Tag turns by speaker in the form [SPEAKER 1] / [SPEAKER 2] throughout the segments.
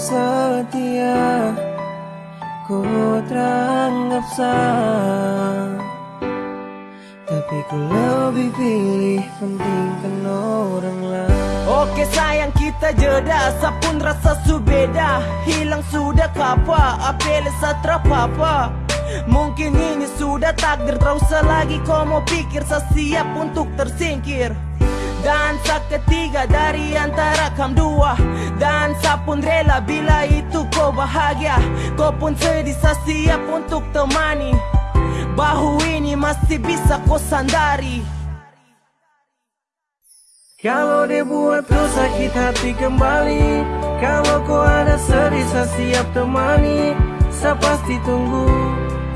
[SPEAKER 1] setia Ku teranggap sah Tapi ku lebih pilih pentingkan orang lain.
[SPEAKER 2] Oke sayang kita jeda. Sapun rasa subeda Hilang sudah kapa Apele satra papa. Mungkin ini sudah takdir. Tak usah lagi kau mau pikir Saya siap untuk tersingkir Dansa ketiga dari antara kam dua. Dansa pun rela bila itu kau bahagia. Kau pun sedih siap untuk temani. Bahu ini masih bisa kau sandari.
[SPEAKER 1] Kalau dia buat kau sakit hati kembali. Kalau kau ada sedih siap temani Saya pasti tunggu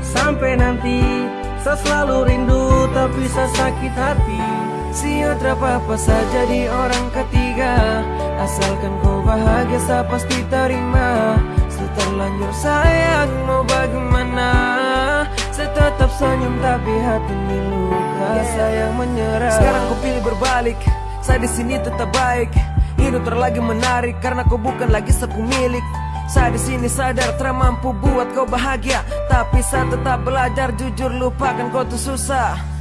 [SPEAKER 1] sampai nanti. Saya selalu rindu tapi saya sakit hati Siap apa saja di orang ketiga. Asalkan kau bahagia saya pasti terima. Seterlanjur sayang mau bagaimana? Saya tetap senyum tapi hati ini luka Sayang menyerah.
[SPEAKER 3] Sekarang kau pilih berbalik. Saya di sini tetap baik. Hidup terlagi menarik Karena kau bukan lagi sepemilik Saya di sini sadar termampu buat kau bahagia. Tapi saya tetap belajar jujur lupakan kau tuh susah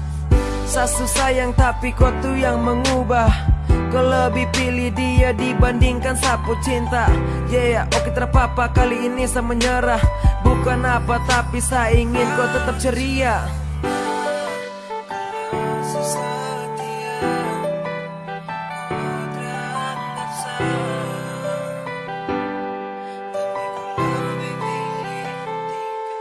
[SPEAKER 3] saya susah yang tapi kau tuh yang mengubah. Kau lebih pilih dia dibandingkan sapu cinta. Yeah, oke terpapa kali ini saya menyerah. Bukan apa tapi saya ingin kau tetap ceria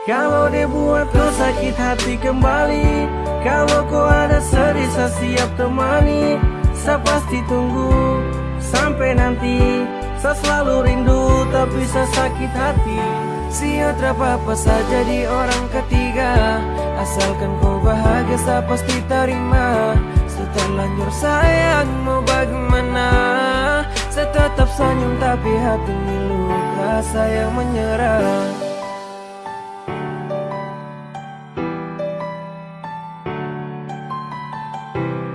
[SPEAKER 1] Kalau dia buat kau sakit hati kembali. Kalau kau ada sedih saya siap temani. Saya pasti tunggu sampai nanti. Saya selalu rindu tapi saya sakit hati. Siap apa saja di orang ketiga. Asalkan kau bahagia saya pasti terima. Seterlanjur sayang mau bagaimana? Saya tetap senyum tapi hati luka Sayang menyerah you